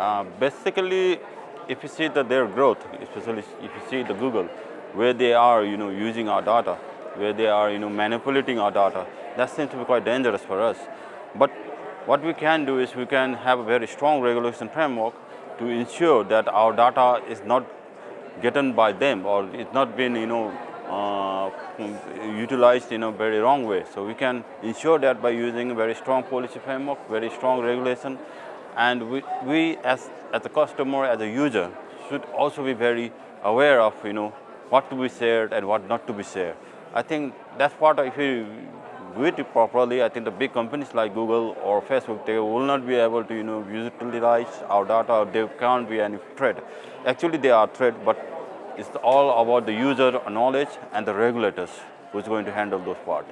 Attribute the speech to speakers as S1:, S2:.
S1: Uh, basically, if you see that their growth, especially if you see the Google, where they are, you know, using our data, where they are, you know, manipulating our data, that seems to be quite dangerous for us. But what we can do is we can have a very strong regulation framework to ensure that our data is not gotten by them or it's not been, you know, uh, utilized in a very wrong way. So we can ensure that by using a very strong policy framework, very strong regulation, and we, we as, as a customer, as a user, should also be very aware of, you know, what to be shared and what not to be shared. I think that's part of, if you do it properly, I think the big companies like Google or Facebook, they will not be able to, you know, utilize our data, there can't be any threat. Actually, they are threat, but it's all about the user knowledge and the regulators who's going to handle those parts.